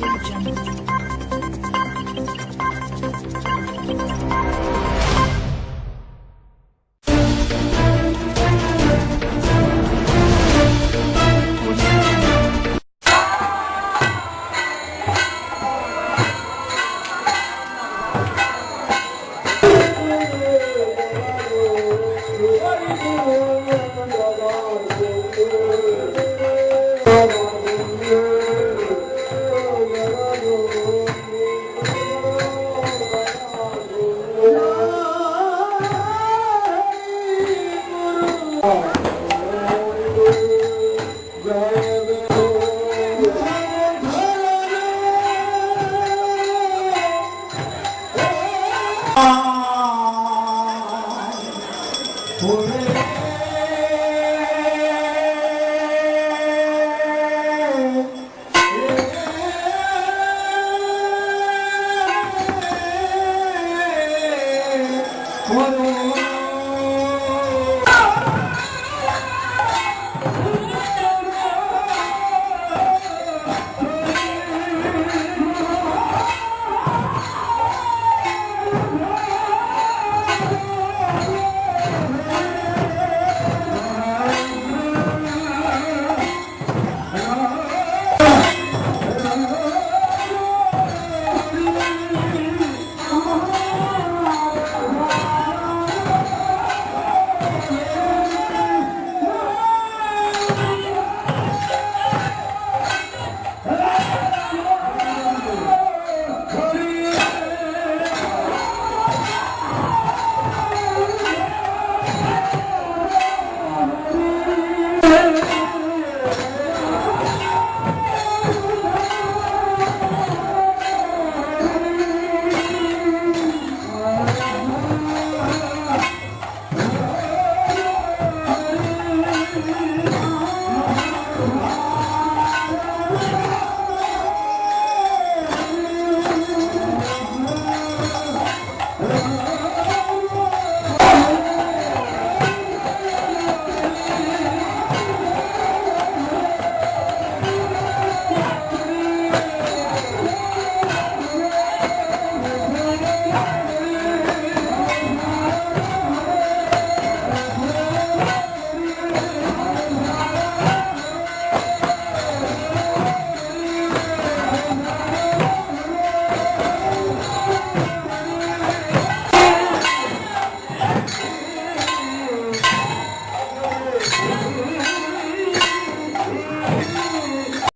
Audio Jungle. What?